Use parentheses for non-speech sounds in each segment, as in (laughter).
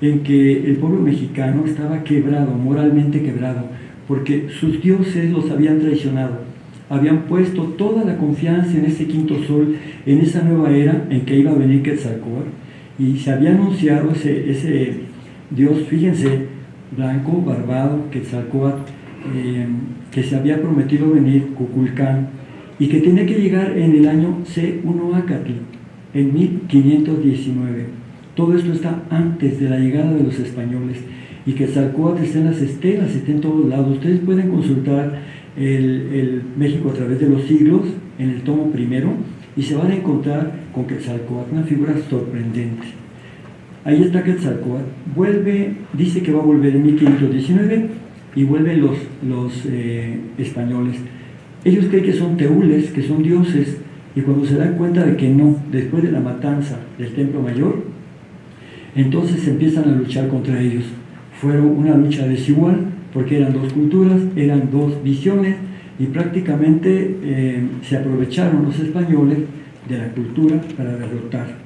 en que el pueblo mexicano estaba quebrado, moralmente quebrado, porque sus dioses los habían traicionado. Habían puesto toda la confianza en ese quinto sol, en esa nueva era en que iba a venir Quetzalcóatl, y se había anunciado ese, Dios, fíjense, blanco, barbado, Quetzalcóatl, eh, que se había prometido venir, Cuculcán, y que tenía que llegar en el año C1 Acatl, en 1519. Todo esto está antes de la llegada de los españoles y que Quetzalcóatl está en las estelas, está en todos lados. Ustedes pueden consultar el, México a través de los siglos en el tomo primero y se van a encontrar con Quetzalcóatl, una figura sorprendente. Ahí está Quetzalcóatl, vuelve, dice que va a volver en 1519 y vuelven los, los eh, españoles. Ellos creen que son teules, que son dioses, y cuando se dan cuenta de que no, después de la matanza del Templo Mayor, entonces empiezan a luchar contra ellos. Fueron una lucha desigual, porque eran dos culturas, eran dos visiones, y prácticamente eh, se aprovecharon los españoles de la cultura para derrotar.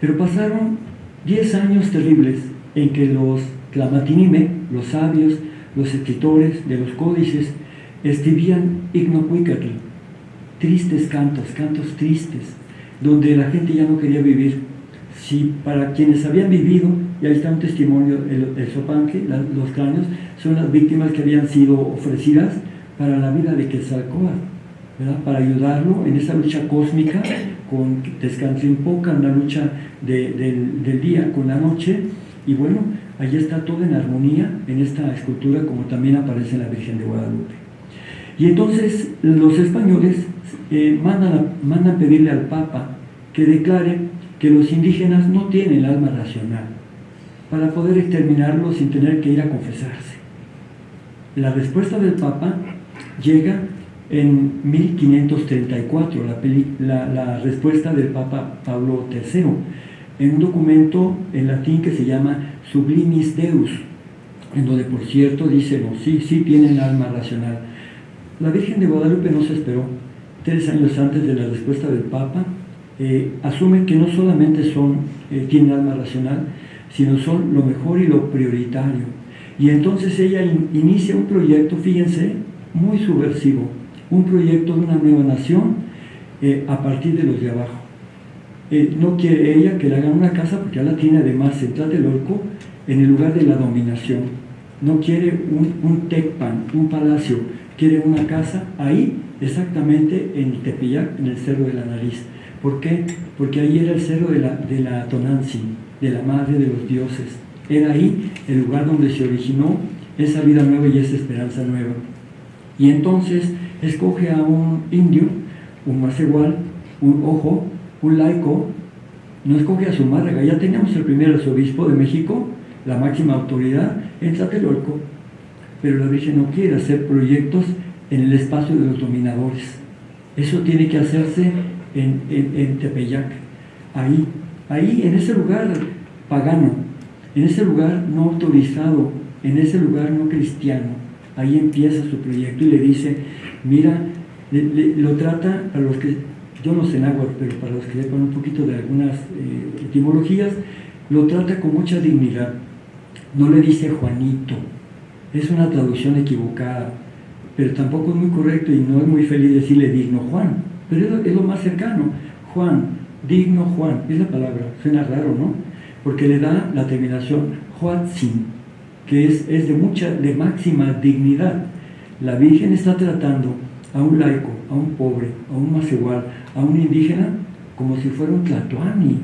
Pero pasaron 10 años terribles en que los clamatinime, los sabios, los escritores de los códices, escribían ignocuicatl, tristes cantos, cantos tristes, donde la gente ya no quería vivir. Si para quienes habían vivido, y ahí está un testimonio, el, el sopanque, los cráneos, son las víctimas que habían sido ofrecidas para la vida de Quetzalcóatl, ¿verdad? para ayudarlo en esa lucha cósmica con Tezcatlipoca, en la lucha del, día con la noche, y bueno, allí está todo en armonía en esta escultura, como también aparece en la Virgen de Guadalupe. Y entonces los españoles eh, mandan, a, mandan pedirle al Papa que declare que los indígenas no tienen alma racional para poder exterminarlos sin tener que ir a confesarse. La respuesta del Papa llega en 1534, la, la, respuesta del Papa Pablo III, en un documento en latín que se llama Sublimis Deus, en donde por cierto dice, no, sí, sí tienen alma racional. La Virgen de Guadalupe no se esperó, tres años antes de la respuesta del Papa, eh, asume que no solamente son, eh, tienen alma racional, sino son lo mejor y lo prioritario. Y entonces ella inicia un proyecto, fíjense, muy subversivo, un proyecto de una nueva nación eh, a partir de los de abajo. Eh, no quiere ella que le hagan una casa porque ya la tiene además en Tlatelolco en el lugar de la dominación. No quiere un, un tecpan, un palacio, quiere una casa ahí, exactamente en Tepeyac, en el Cerro de la Nariz. ¿Por qué? Porque ahí era el Cerro de la, de la Tonantzin, de la Madre de los Dioses. Era ahí el lugar donde se originó esa vida nueva y esa esperanza nueva. Y entonces escoge a un indio, un más igual, un ojo, un laico, no escoge a su madre, ya teníamos el primer arzobispo de México, la máxima autoridad, en Tlatelolco, pero la Virgen no quiere hacer proyectos en el espacio de los dominadores. Eso tiene que hacerse en, Tepeyac, ahí, ahí, en ese lugar pagano, en ese lugar no autorizado, en ese lugar no cristiano. Ahí empieza su proyecto y le dice, mira, lo trata, para los que, yo no sé náhuatl, pero para los que sepan un poquito de algunas eh, etimologías, lo trata con mucha dignidad. No le dice Juanito, es una traducción equivocada, pero tampoco es muy correcto y no es muy feliz decirle digno Juan, pero es lo, más cercano, Juan, digno Juan, es la palabra, suena raro, ¿no? Porque le da la terminación Huatzin, que es, de mucha, de máxima dignidad. La Virgen está tratando a un laico, a un pobre, a un igual, a un indígena, como si fuera un tlatoani.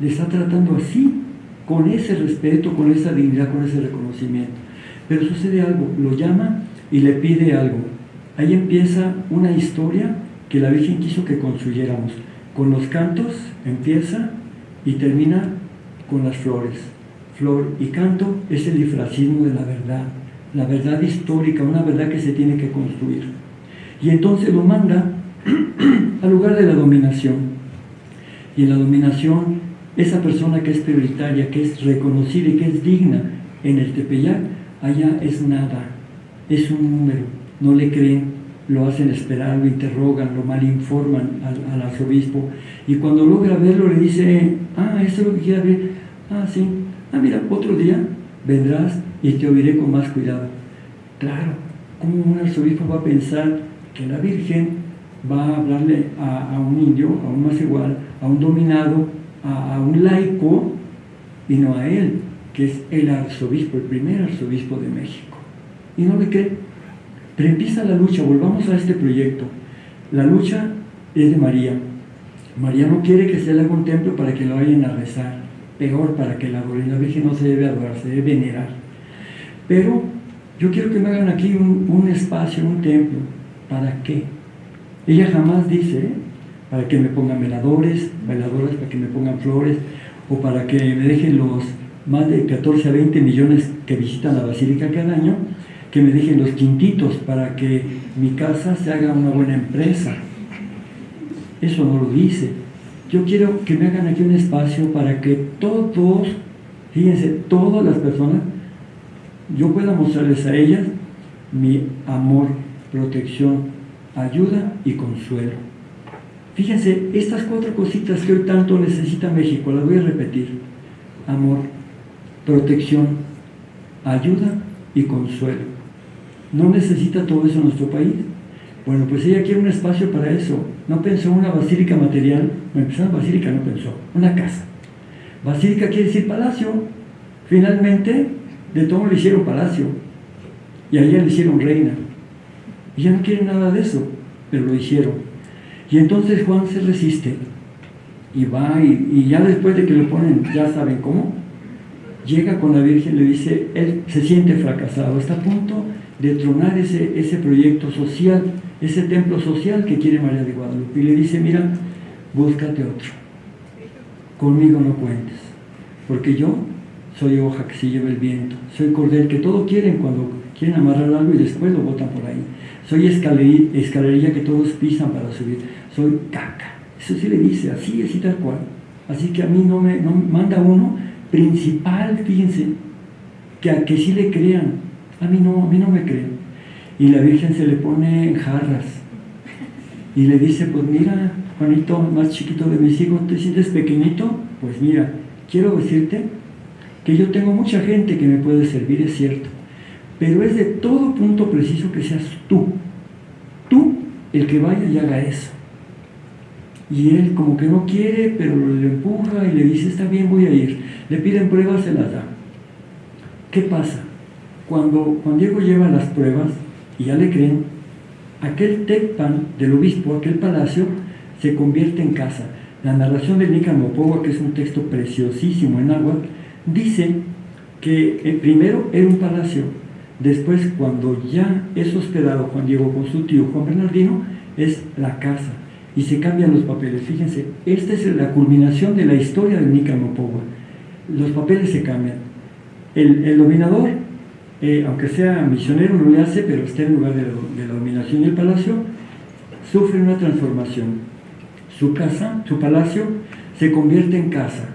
Le está tratando así, con ese respeto, con esa dignidad, con ese reconocimiento. Pero sucede algo, lo llama y le pide algo. Ahí empieza una historia que la Virgen quiso que construyéramos. Con los cantos empieza y termina con las flores flor y canto es el difracismo de la verdad, la verdad histórica, una verdad que se tiene que construir. Y entonces lo manda (clears throat) al lugar de la dominación. Y en la dominación, esa persona que es prioritaria, que es reconocida y que es digna en el Tepeyac, allá es nada, es un número, no le creen, lo hacen esperar, lo interrogan, lo malinforman al, al arzobispo, y cuando logra verlo le dice, ah, eso es lo que quiere ver, Ah, sí. Ah, mira, otro día vendrás y te oiré con más cuidado. Claro, ¿cómo un arzobispo va a pensar que la Virgen va a hablarle a, un indio, a un más igual, a un dominado, a, a un laico y no a él, que es el arzobispo, el primer arzobispo de México? Y no le cree. Pero empieza la lucha, volvamos a este proyecto. La lucha es de María. María no quiere que se le haga un templo para que lo vayan a rezar, peor para que la. La Virgen no se debe adorar, se debe venerar. Pero yo quiero que me hagan aquí un, espacio, un templo. ¿Para qué? Ella jamás dice, ¿eh? para que me pongan veladores, veladoras para que me pongan flores, o para que me dejen los más de 14 a 20 millones que visitan la basílica cada año, que me dejen los quintitos para que mi casa se haga una buena empresa. Eso no lo dice. Yo quiero que me hagan aquí un espacio para que todos, fíjense, todas las personas, yo pueda mostrarles a ellas mi amor, protección, ayuda y consuelo. Fíjense, estas cuatro cositas que hoy tanto necesita México, las voy a repetir. Amor, protección, ayuda consuelo. ¿No necesita todo eso nuestro país? Bueno, pues ella quiere un espacio para eso. No pensó una basílica material, no empezó basílica, no pensó, una casa. Basílica quiere decir palacio. Finalmente, de todo le hicieron palacio. Y a ella le hicieron reina. Ya no quiere nada de eso, pero lo hicieron. Y entonces Juan se resiste. Y va, y, y ya después de que lo ponen, ya saben cómo, llega con la Virgen y le dice, él se siente fracasado, está a punto de tronar ese, ese proyecto social, ese templo social que quiere María de Guadalupe. Y le dice, mira, búscate otro. Conmigo no cuentes, porque yo soy hoja que se lleva el viento, soy cordel que todo quieren cuando quieren amarrar algo y después lo botan por ahí. Soy escalerilla que todos pisan para subir, soy caca. Eso sí le dice, así, así tal cual. Así que a mí no me no, manda uno principal, fíjense, que a que sí le crean, a mí no, a mí no me creen. Y la Virgen se le pone en jarras y le dice, pues mira, Juanito, más chiquito de mis hijos, ¿te sientes pequeñito? Pues mira, quiero decirte que yo tengo mucha gente que me puede servir, es cierto, pero es de todo punto preciso que seas tú, tú el que vaya y haga eso. Y él como que no quiere, pero le empuja y le dice, está bien, voy a ir. Le piden pruebas, se las da. ¿Qué pasa? Cuando Juan Diego lleva las pruebas y ya le creen, aquel tecpan del obispo, aquel palacio, se convierte en casa. La narración de Nicamopoa, que es un texto preciosísimo en agua, dice que eh, primero era un palacio, después cuando ya es hospedado Juan Diego con su tío Juan Bernardino, es la casa y se cambian los papeles. Fíjense, esta es la culminación de la historia de Nicamopoa. Los papeles se cambian. El, dominador eh, aunque sea misionero, no le hace, pero está en lugar de la, dominación y el palacio, sufre una transformación. Su casa, su palacio, se convierte en casa.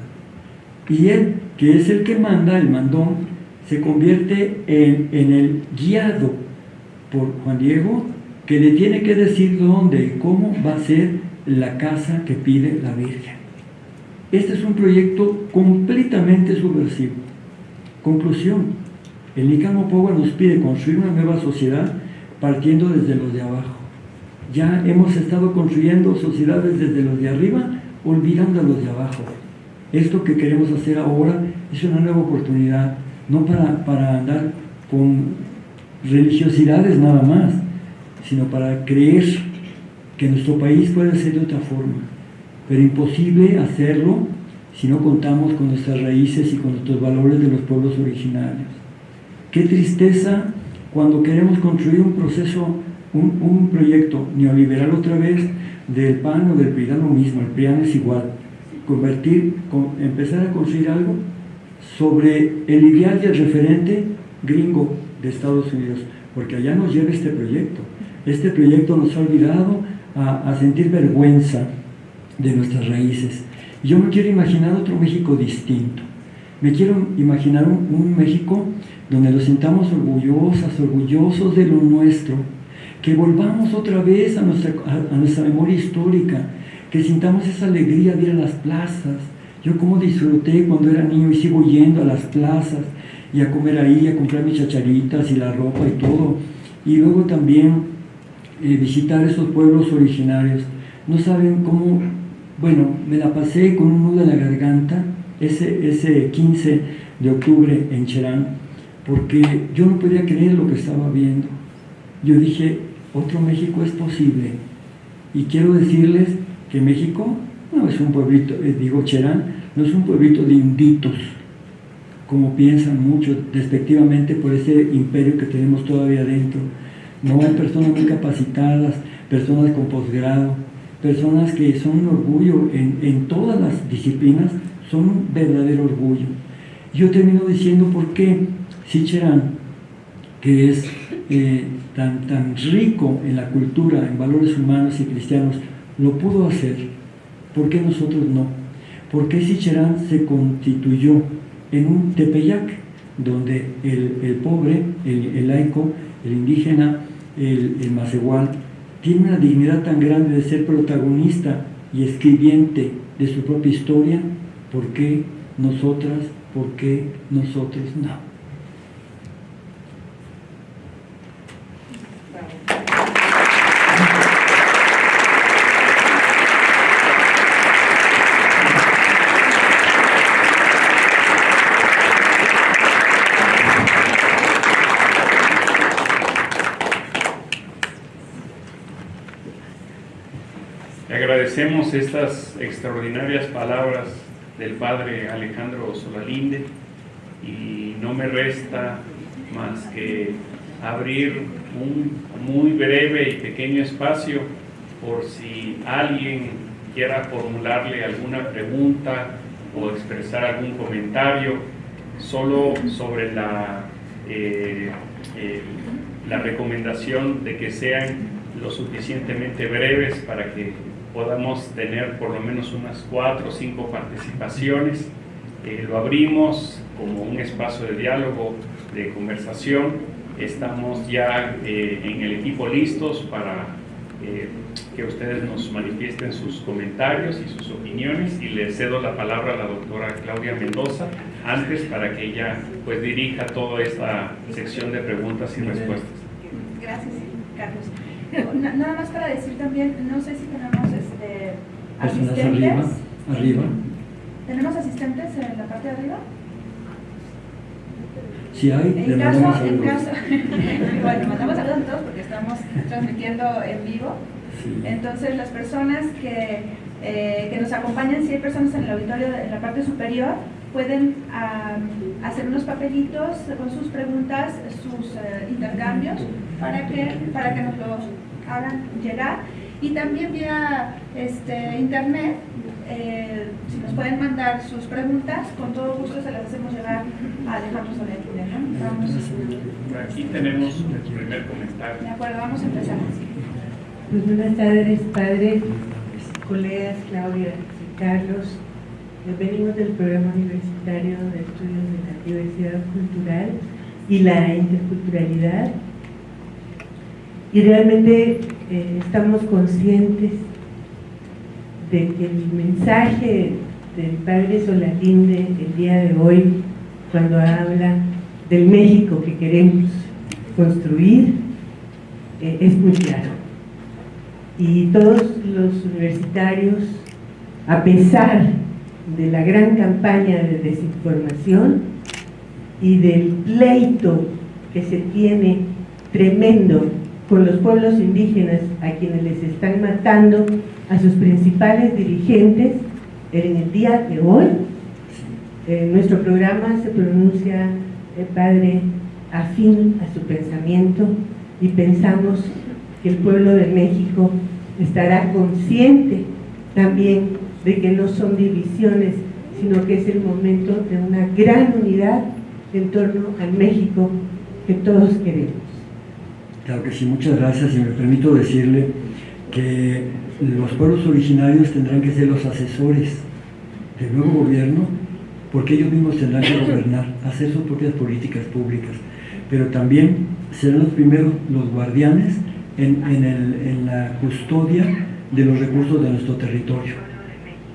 Y él, que es el que manda, el mandón, se convierte en el guiado por Juan Diego, que le tiene que decir dónde y cómo va a ser la casa que pide la Virgen. Este es un proyecto completamente subversivo. Conclusión, el Nicamo Power nos pide construir una nueva sociedad partiendo desde los de abajo. Ya hemos estado construyendo sociedades desde los de arriba, olvidando a los de abajo. Esto que queremos hacer ahora es una nueva oportunidad, no para, para andar con religiosidades nada más, sino para creer que nuestro país puede ser de otra forma. Pero imposible hacerlo si no contamos con nuestras raíces y con nuestros valores de los pueblos originarios. Qué tristeza cuando queremos construir un proceso, un, proyecto neoliberal otra vez del PAN o del PRI, lo mismo, el PRIAN es igual. Convertir, empezar a construir algo sobre el ideal y el referente gringo de Estados Unidos, porque allá nos lleva este proyecto. Este proyecto nos ha olvidado a, sentir vergüenza de nuestras raíces. Yo me quiero imaginar otro México distinto. Me quiero imaginar un México donde nos sintamos orgullosas, orgullosos de lo nuestro, que volvamos otra vez a nuestra, a, nuestra memoria histórica, que sintamos esa alegría de ir a las plazas, Yo como disfruté cuando era niño y sigo yendo a las plazas y a comer ahí, a comprar mis chacharitas y la ropa y todo. Y luego también eh, visitar esos pueblos originarios. No saben cómo, bueno, me la pasé con un nudo en la garganta ese, ese 15 de octubre en Cherán, porque yo no podía creer lo que estaba viendo. Yo dije, otro México es posible. Y quiero decirles que México no es un pueblito, eh, digo Cherán, no es un pueblito de inditos, como piensan muchos despectivamente por ese imperio que tenemos todavía dentro. No hay personas muy capacitadas, personas con posgrado, personas que son un orgullo en, en todas las disciplinas, son un verdadero orgullo. Yo termino diciendo por qué Sicherán, que es eh, tan, tan rico en la cultura, en valores humanos y cristianos, lo pudo hacer, ¿por qué nosotros no? ¿Por qué Sicherán se constituyó en un tepeyac, donde el, pobre, el, laico, el indígena, el, el tiene una dignidad tan grande de ser protagonista y escribiente de su propia historia, ¿por qué nosotras, por qué nosotros no? Agradecemos estas extraordinarias palabras del padre Alejandro Solalinde y no me resta más que abrir un muy breve y pequeño espacio por si alguien quiera formularle alguna pregunta o expresar algún comentario solo sobre la, eh, eh, la recomendación de que sean lo suficientemente breves para que podamos tener por lo menos unas cuatro o cinco participaciones. Eh, lo abrimos como un espacio de diálogo, de conversación. Estamos ya eh, en el equipo listos para eh, que ustedes nos manifiesten sus comentarios y sus opiniones y le cedo la palabra a la doctora Claudia Mendoza antes para que ella pues dirija toda esta sección de preguntas y respuestas. Gracias, Carlos. (laughs) Nada más para decir también, no sé si tenemos este, asistentes. Arriba, ¿Tenemos asistentes en la parte de arriba? Si hay, en caso, en caso, bueno, (laughs) mandamos saludos a todos porque estamos transmitiendo en vivo. Entonces, las personas que, eh, que nos acompañan, si hay personas en el auditorio en la parte superior, pueden hacer unos papelitos con sus preguntas, sus eh, intercambios, para que, para que nos los hagan llegar. Y también vía este, internet, eh, si nos pueden mandar sus preguntas, con todo gusto se las hacemos llegar a Alejandro Soler. ¿no? Vamos. Aquí tenemos el primer comentario. De acuerdo, vamos a empezar. Pues buenas tardes, padre, colegas, Claudia y Carlos. Venimos del programa universitario de estudios de la diversidad cultural y la interculturalidad y realmente eh, estamos conscientes de que el mensaje del padre Solalinde el día de hoy, cuando habla del México que queremos construir, eh, es muy claro. Y todos los universitarios, a pesar de la gran campaña de desinformación y del pleito que se tiene tremendo con los pueblos indígenas a quienes les están matando a sus principales dirigentes en el día de hoy. En nuestro programa se pronuncia el padre afín a su pensamiento y pensamos que el pueblo de México estará consciente también de que no son divisiones, sino que es el momento de una gran unidad en torno al México que todos queremos. Claro que sí, muchas gracias. Y me permito decirle que los pueblos originarios tendrán que ser los asesores del nuevo gobierno porque ellos mismos tendrán que gobernar, hacer sus propias políticas públicas, pero también serán los primeros, los guardianes en, en, la custodia de los recursos de nuestro territorio.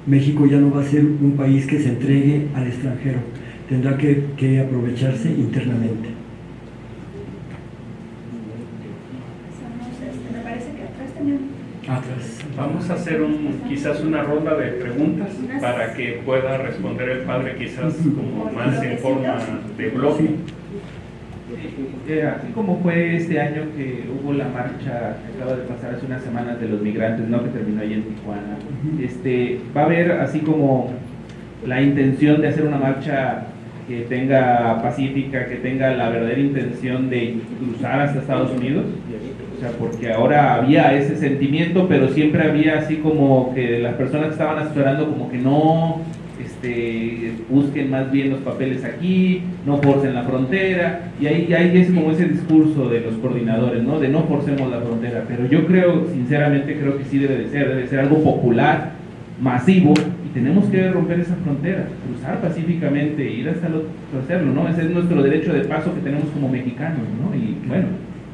México ya no va a ser un país que se entregue al extranjero, tendrá que aprovecharse internamente. Vamos a hacer un, quizás una ronda de preguntas para que pueda responder el padre quizás como más en forma de blog. Eh, así como fue este año que hubo la marcha que acaba de pasar hace unas semanas de los migrantes, ¿no? que terminó ahí en Tijuana, este, va a haber así como la intención de hacer una marcha que tenga pacífica, que tenga la verdadera intención de cruzar hasta Estados Unidos. O sea, porque ahora había ese sentimiento, pero siempre había así como que las personas que estaban asesorando como que no este, busquen más bien los papeles aquí, no forcen la frontera, y ahí, ahí es como ese discurso de los coordinadores, ¿no? De no forcemos la frontera, pero yo creo, sinceramente creo que sí debe de ser, debe ser algo popular, masivo, y tenemos que romper esa frontera, cruzar pacíficamente, ir hasta lo, hacerlo, ¿no? Ese es nuestro derecho de paso que tenemos como mexicanos, ¿no? Y bueno,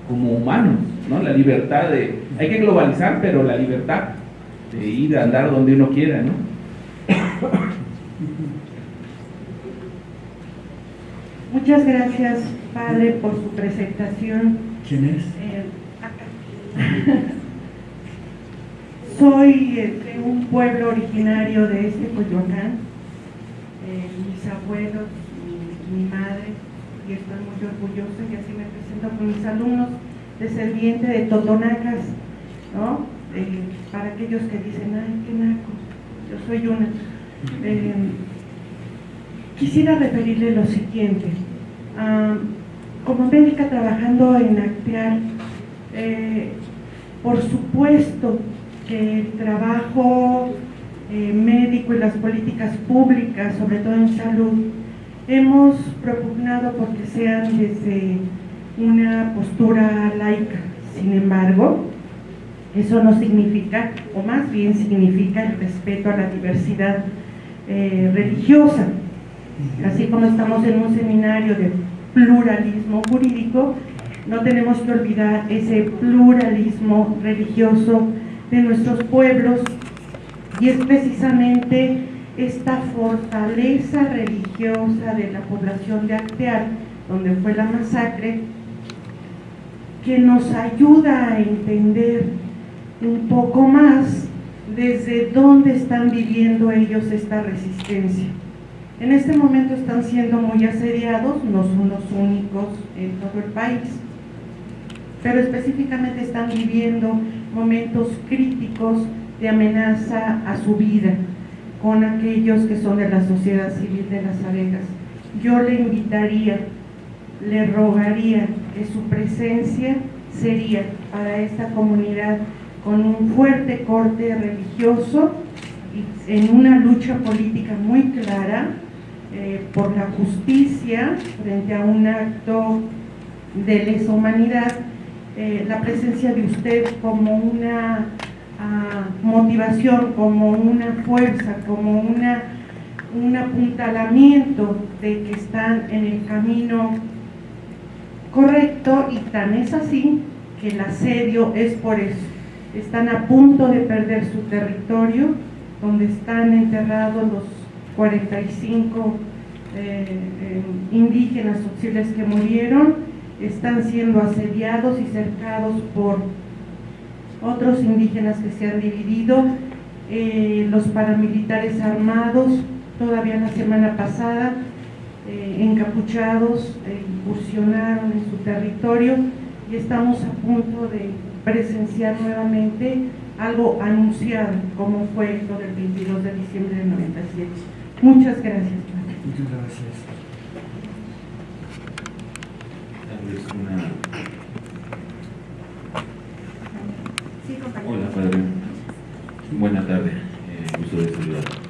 como humanos, ¿no? La libertad de, hay que globalizar, pero la libertad de ir a andar donde uno quiera, ¿no? Muchas gracias, Padre, por su presentación. ¿Quién es? Eh, Soy eh, de un pueblo originario de este Coyoacán. Eh, mis abuelos, mi, mi madre, y estoy muy orgullosa y así me con mis alumnos, descendiente de Totonacas, ¿no? para aquellos que dicen, ay, qué naco, yo soy una. Eh, quisiera referirle lo siguiente. Como médica trabajando en Actear, eh, por supuesto que el trabajo eh, médico y las políticas públicas, sobre todo en salud, hemos propugnado porque sean desde una postura laica. Sin embargo, eso no significa, o más bien significa el respeto a la diversidad eh, religiosa. Así como estamos en un seminario de pluralismo jurídico, no tenemos que olvidar ese pluralismo religioso de nuestros pueblos y es precisamente esta fortaleza religiosa de la población de Acteal, donde fue la masacre, que nos ayuda a entender un poco más desde dónde están viviendo ellos esta resistencia. En este momento están siendo muy asediados, no son los únicos en todo el país, pero específicamente están viviendo momentos críticos de amenaza a su vida con aquellos que son de la sociedad civil de las abejas. Yo le invitaría, le rogaría que su presencia sería para esta comunidad con un fuerte corte religioso y en una lucha política muy clara eh, por la justicia frente a un acto de lesa humanidad, eh, la presencia de usted como una motivación, como una fuerza, como una, un apuntalamiento de que están en el camino correcto y tan es así que el asedio es por eso. Están a punto de perder su territorio, donde están enterrados los 45 eh, eh, indígenas auxiles que murieron, están siendo asediados y cercados por otros indígenas que se han dividido, eh, los paramilitares armados, todavía la semana pasada, eh, encapuchados, eh, incursionaron en su territorio y estamos a punto de presenciar nuevamente algo anunciado, como fue lo del 22 de diciembre del 97. Muchas gracias. Muchas gracias. Hola, padre. Buena tarde. Eh, gusto de saludar.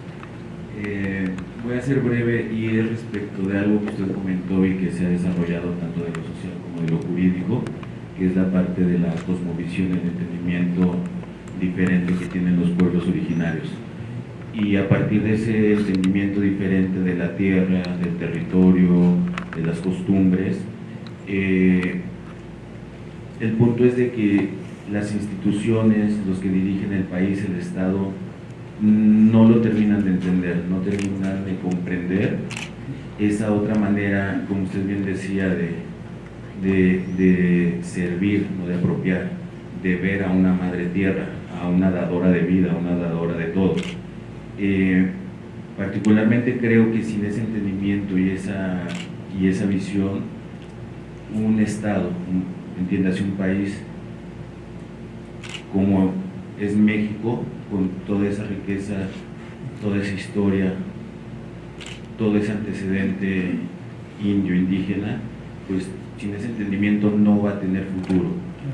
Voy a ser breve y es respecto de algo que usted comentó y que se ha desarrollado tanto de lo social como de lo jurídico, que es la parte de la cosmovisión, el entendimiento diferente que tienen los pueblos originarios. Y a partir de ese entendimiento diferente de la tierra, del territorio, de las costumbres, eh, el punto es de que las instituciones, los que dirigen el país, el Estado, no lo terminan de entender, no terminan de comprender esa otra manera, como usted bien decía, de, de, servir, no de apropiar, de ver a una madre tierra, a una dadora de vida, a una dadora de todo. Eh, particularmente creo que sin ese entendimiento y esa, y esa visión, un Estado, entiéndase un país como es México, con toda esa riqueza, toda esa historia, todo ese antecedente indio, indígena, pues sin ese entendimiento no va a tener futuro.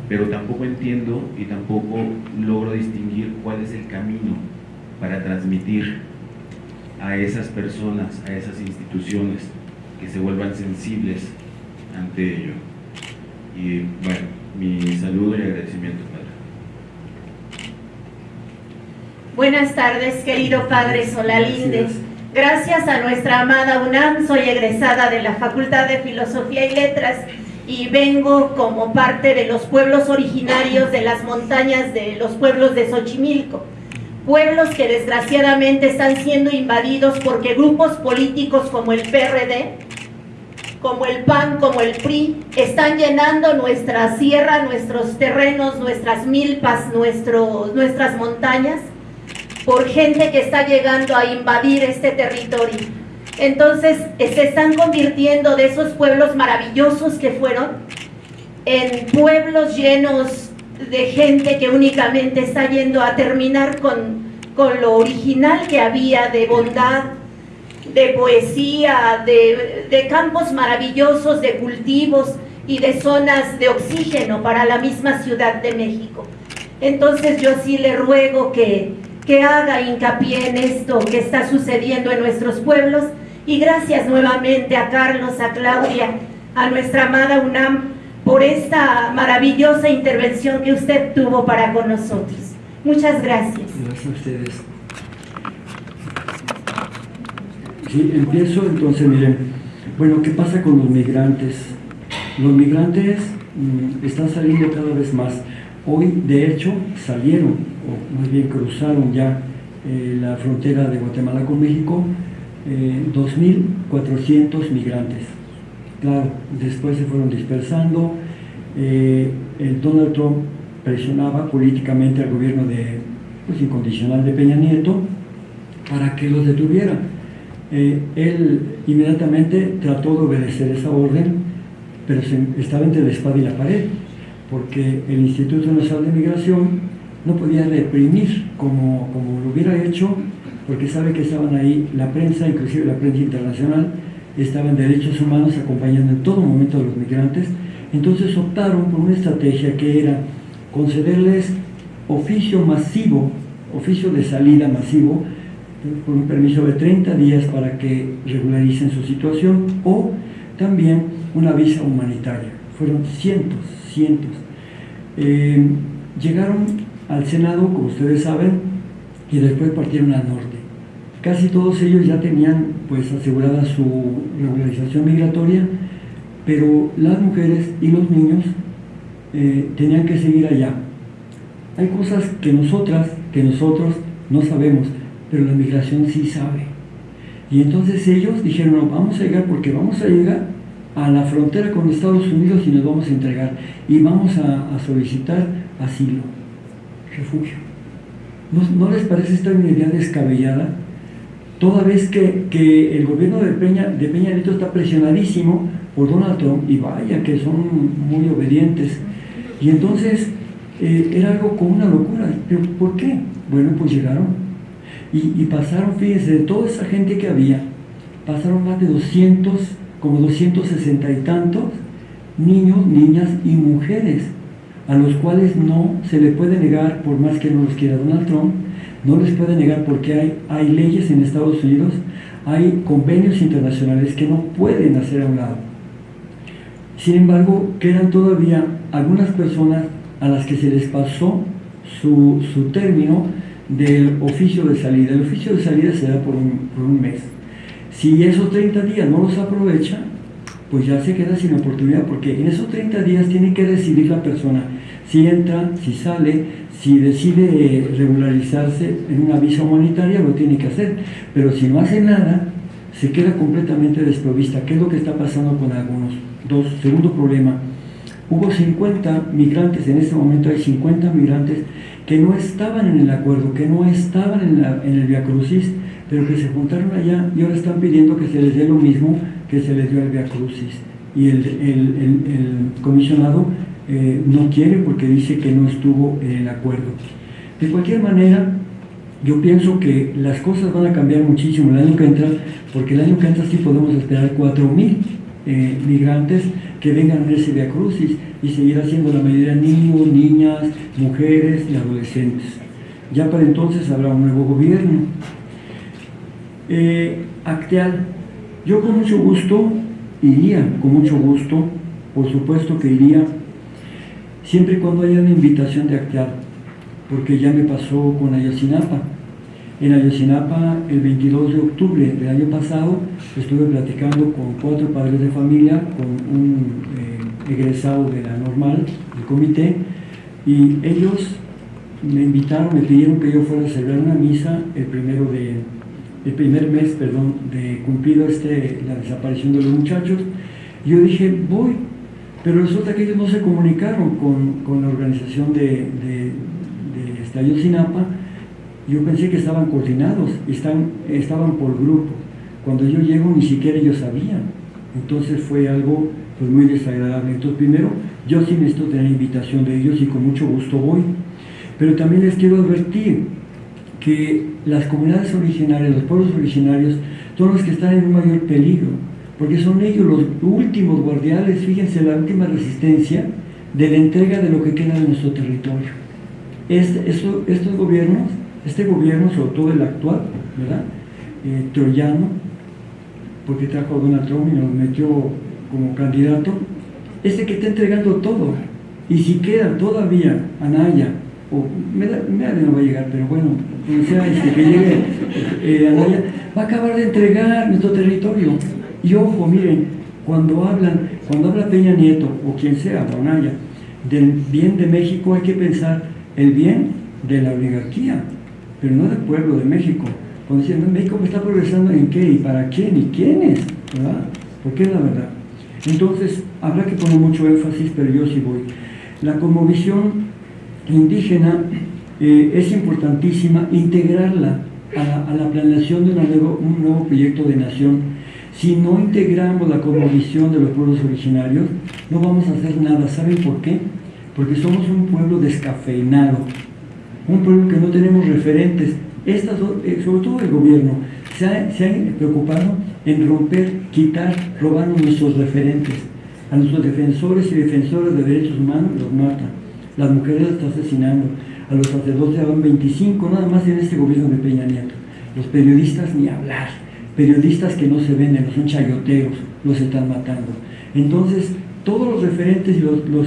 Pero tampoco entiendo y tampoco logro distinguir cuál es el camino para transmitir a esas personas, a esas instituciones, que se vuelvan sensibles ante ello. Y bueno, mi saludo y agradecimiento, Padre. Buenas tardes, querido Padre Solalinde. Gracias a nuestra amada UNAM, soy egresada de la Facultad de Filosofía y Letras y vengo como parte de los pueblos originarios de las montañas de los pueblos de Xochimilco. Pueblos que desgraciadamente están siendo invadidos porque grupos políticos como el PRD, como el PAN, como el PRI, están llenando nuestra sierra, nuestros terrenos, nuestras milpas, nuestros, nuestras montañas por gente que está llegando a invadir este territorio. Entonces se están convirtiendo de esos pueblos maravillosos que fueron en pueblos llenos de gente que únicamente está yendo a terminar con, con lo original que había de bondad, de poesía, de, de campos maravillosos, de cultivos y de zonas de oxígeno para la misma Ciudad de México. Entonces yo sí le ruego que que haga hincapié en esto que está sucediendo en nuestros pueblos y gracias nuevamente a Carlos, a Claudia, a nuestra amada UNAM por esta maravillosa intervención que usted tuvo para con nosotros. Muchas gracias. Gracias a ustedes. Sí, empiezo entonces, miren, bueno, ¿qué pasa con los migrantes? Los migrantes mm, están saliendo cada vez más. Hoy, de hecho, salieron, o más bien cruzaron ya eh, la frontera de Guatemala con México, 2.400 eh, migrantes. Claro, después se fueron dispersando. Eh, Donald Trump presionaba políticamente al gobierno de, pues, incondicional de Peña Nieto para que los detuviera. él inmediatamente trató de obedecer esa orden, pero estaba entre la espada y la pared porque el Instituto Nacional de Migración no podía reprimir como, como lo hubiera hecho, porque sabe que estaban ahí la prensa, inclusive la prensa internacional, estaban derechos humanos acompañando en todo momento a los migrantes, entonces optaron por una estrategia que era concederles oficio masivo, oficio de salida masivo, por un permiso de 30 días para que regularicen su situación, o también una visa humanitaria. Fueron cientos, cientos. Eh, llegaron al Senado, como ustedes saben, y después partieron al norte. Casi todos ellos ya tenían pues asegurada su regularización migratoria, pero las mujeres y los niños eh, tenían que seguir allá. Hay cosas que nosotras, que nosotros no sabemos, pero la migración sí sabe. Y entonces ellos dijeron, no, vamos a llegar porque vamos a llegar a la frontera con Estados Unidos y nos vamos a entregar y vamos a, solicitar asilo, refugio. ¿No, les parece esta una idea descabellada? Toda vez que, el gobierno de Peña, de Peña está presionadísimo por Donald Trump, y vaya que son muy obedientes, y entonces eh, era algo como una locura. ¿Pero por qué? Bueno, pues llegaron y, y pasaron, fíjense, de toda esa gente que había, pasaron más de 200 como 260 y tantos niños, niñas y mujeres, a los cuales no se le puede negar, por más que no los quiera Donald Trump, no les puede negar porque hay, hay leyes en Estados Unidos, hay convenios internacionales que no pueden hacer a un lado. Sin embargo, quedan todavía algunas personas a las que se les pasó su, su término del oficio de salida. El oficio de salida se da por un, por un mes. Si esos 30 días no los aprovecha, pues ya se queda sin oportunidad, porque en esos 30 días tiene que decidir la persona si entra, si sale, Si decide regularizarse en una visa humanitaria, lo tiene que hacer, pero si no hace nada, se queda completamente desprovista. ¿Qué es lo que está pasando con algunos? Dos, segundo problema, hubo 50 migrantes, en este momento hay 50 migrantes que no estaban en el acuerdo, que no estaban en, en el Via Crucis, pero que se juntaron allá y ahora están pidiendo que se les dé lo mismo que se les dio al Via Crucis. Y el, comisionado eh, no quiere porque dice que no estuvo en el acuerdo. De cualquier manera, yo pienso que las cosas van a cambiar muchísimo el año que entra, porque el año que entra sí podemos esperar 4.000 eh, migrantes que vengan a ese Via Crucis y seguir haciendo la mayoría niños, niñas, mujeres y adolescentes. Ya para entonces habrá un nuevo gobierno. Eh, Acteal, yo con mucho gusto iría, con mucho gusto, por supuesto que iría, siempre y cuando haya una invitación de Acteal, porque ya me pasó con Ayotzinapa. En Ayotzinapa, el 22 de octubre del año pasado, estuve platicando con cuatro padres de familia, con un eh, egresado de la normal, del comité, y ellos me invitaron, me pidieron que yo fuera a celebrar una misa el primero de el primer mes, perdón, de cumplido este, la desaparición de los muchachos, yo dije, voy, pero resulta que ellos no se comunicaron con, la organización de, de, de yo pensé que estaban coordinados, están, estaban por grupo. Cuando yo llego ni siquiera ellos sabían. Entonces fue algo pues, muy desagradable. Entonces primero, yo sí necesito tener invitación de ellos y con mucho gusto voy. Pero también les quiero advertir, que las comunidades originarias, los pueblos originarios, son los que están en un mayor peligro, porque son ellos los últimos guardianes, fíjense, la última resistencia de la entrega de lo que queda de nuestro territorio. Este, estos gobiernos, este gobierno, sobre todo el actual, ¿verdad? Eh, troyano, porque trajo a Donald Trump y nos metió como candidato, este que está entregando todo. Y si queda todavía Anaya, o me no va a llegar, pero bueno, sea este, que llegue eh, Anaya, va a acabar de entregar nuestro territorio. Y ojo, miren, cuando hablan, cuando habla Peña Nieto, o quien sea, Anaya, del bien de México, hay que pensar el bien de la oligarquía, pero no del pueblo de México. Cuando dicen, México está progresando en qué y para quién y quiénes, ¿verdad? Porque es la verdad. Entonces, habrá que poner mucho énfasis, pero yo sí voy. La conmovisión indígena eh, es importantísima integrarla a la, planeación de un nuevo proyecto de nación. Si no integramos la conmovisión de los pueblos originarios, no vamos a hacer nada. ¿Saben por qué? Porque somos un pueblo descafeinado, un pueblo que no tenemos referentes. Estas, eh, sobre todo el gobierno, se ha, preocupado en romper, quitar, robar nuestros referentes. A nuestros defensores y defensoras de derechos humanos los matan las mujeres las está asesinando, a los sacerdotes van 25, nada más en este gobierno de Peña Nieto. Los periodistas ni hablar, periodistas que no se venden, son chayoteros, los están matando. Entonces, todos los referentes y los,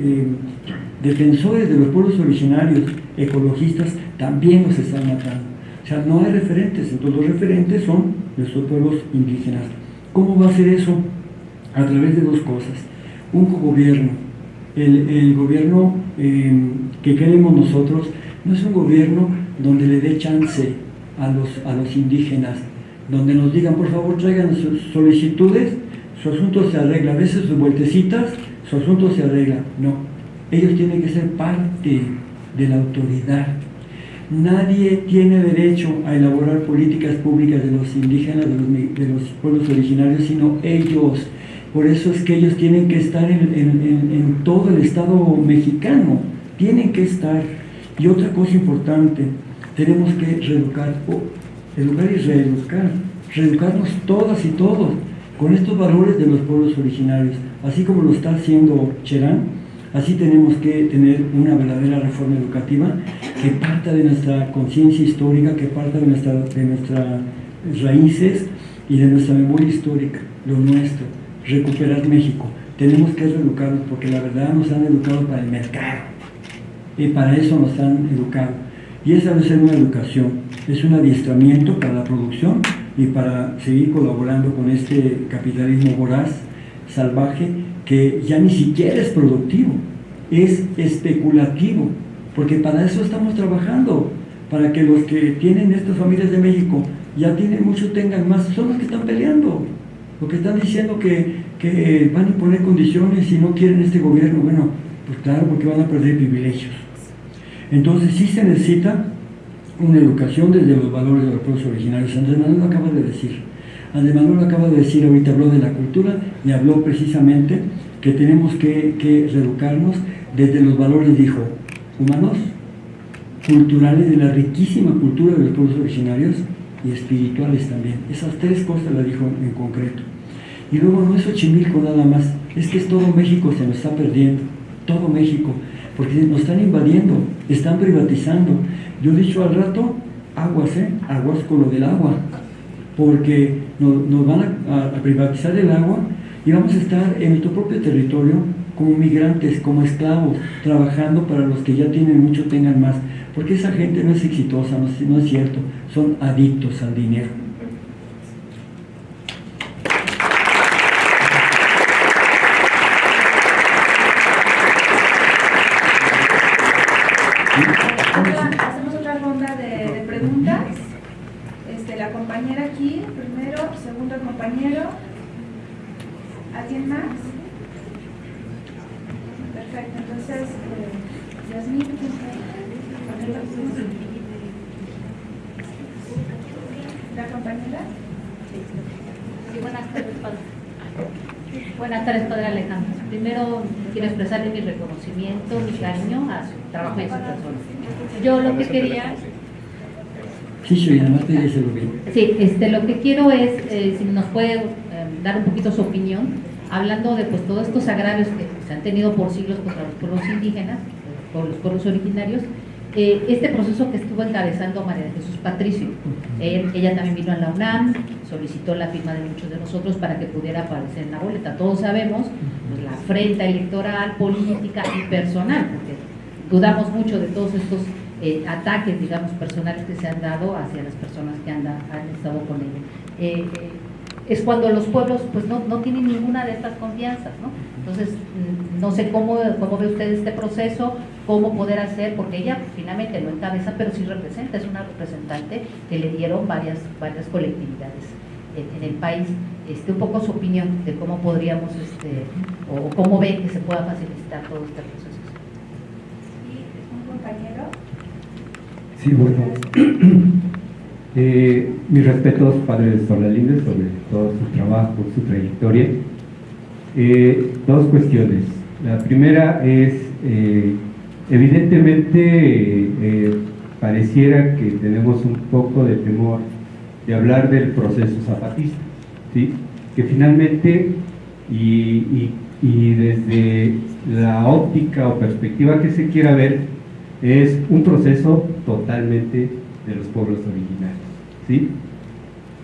eh, defensores de los pueblos originarios, ecologistas, también los están matando. O sea, no hay referentes, entonces los referentes son nuestros pueblos indígenas. ¿Cómo va a ser eso? A través de dos cosas. Un gobierno el, gobierno em, que queremos nosotros no es un gobierno donde le dé chance a los, a los indígenas, donde nos digan, por favor, traigan sus solicitudes, su asunto se arregla, a veces sus vueltecitas, su asunto se arregla. No, ellos tienen que ser parte de la autoridad. Nadie tiene derecho a elaborar políticas públicas de los indígenas, de los, de los pueblos originarios, sino ellos. Por eso es que ellos tienen que estar en, todo el Estado mexicano, tienen que estar. Y otra cosa importante, tenemos que reeducar, educar y reeducar, reeducarnos todas y todos con estos valores de los pueblos originarios, así como lo está haciendo Cherán, así tenemos que tener una verdadera reforma educativa que parta de nuestra conciencia histórica, que parta de, nuestra, de nuestras raíces y de nuestra memoria histórica, lo nuestro recuperar México. Tenemos que reeducarnos porque la verdad nos han educado para el mercado y para eso nos han educado. Y esa debe ser una educación, es un adiestramiento para la producción y para seguir colaborando con este capitalismo voraz, salvaje, que ya ni siquiera es productivo, es especulativo. porque para eso estamos trabajando, para que los que tienen estas familias de México ya tienen mucho, tengan más, son los que están peleando, los que están diciendo que, que van a imponer condiciones y no quieren este gobierno, bueno, pues claro, porque van a perder privilegios. Entonces sí se necesita una educación desde los valores de los pueblos originarios. Andrés Manuel lo acaba de decir. Andrés Manuel lo acaba de decir, ahorita habló de la cultura y habló precisamente que tenemos que, que reeducarnos desde los valores, dijo, humanos, culturales, de la riquísima cultura de los pueblos originarios y espirituales también. Esas tres cosas las dijo en concreto. Y luego no es Xochimilco nada más, es que es todo México se nos está perdiendo, todo México, porque nos están invadiendo, están privatizando. Yo he dicho al rato, aguas, ¿eh? Aguas con lo del agua, porque nos, van a, privatizar el agua y vamos a estar en nuestro propio territorio como migrantes, como esclavos, trabajando para los que ya tienen mucho tengan más, porque esa gente no es exitosa, no es cierto, son adictos al dinero. Hacemos otra ronda de, de preguntas. Este, la compañera aquí, primero, segundo el compañero. ¿Alguien más? Perfecto, entonces, eh, Yasmín, ¿la compañera? Sí, buenas tardes, padre. Buenas tardes, padre Alejandro. Primero quiero expresarle mi reconocimiento, mi cariño a su trabajo y a su persona. Yo lo que quería Sí, sí, además te dice lo bien. Sí, este, lo que quiero es, eh, si nos puede eh, dar un poquito su opinión, hablando de pues, todos estos agravios que se han tenido por siglos contra los pueblos indígenas, por los pueblos originarios, eh, este proceso que estuvo encabezando María Jesús Patricio. Eh, ella también vino a la UNAM, solicitó la firma de muchos de nosotros para que pudiera aparecer en la boleta. Todos sabemos pues, la afrenta electoral, política y personal, porque dudamos mucho de todos estos eh, ataques, digamos, personales que se han dado hacia las personas que han, han estado con ella es cuando los pueblos pues no, no, tienen ninguna de estas confianzas, ¿no? Entonces, mm, no sé cómo, cómo ve usted este proceso, cómo poder hacer, porque ella finalmente no encabeza, pero sí representa, es una representante que le dieron varias, varias colectividades en, el país. Este, un poco su opinión de cómo podríamos, este, o cómo ve que se pueda facilitar todo este proceso. ¿Y un compañero? Sí, bueno. (clears throat) Eh, mis respetos, padre Solalinde, sobre todo su trabajo, su trayectoria. Eh, dos cuestiones. La primera es, eh, evidentemente, eh, pareciera que tenemos un poco de temor de hablar del proceso zapatista, que finalmente, y, y, y desde la óptica o perspectiva que se quiera ver, es un proceso totalmente de los pueblos originarios. ¿Sí?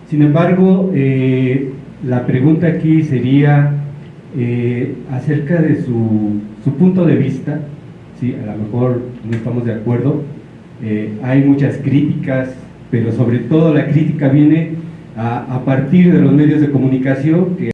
Sin embargo, eh, la pregunta aquí sería eh, acerca de su, su, punto de vista, ¿sí? a lo mejor no estamos de acuerdo, eh, hay muchas críticas, pero sobre todo la crítica viene a, a partir de los medios de comunicación que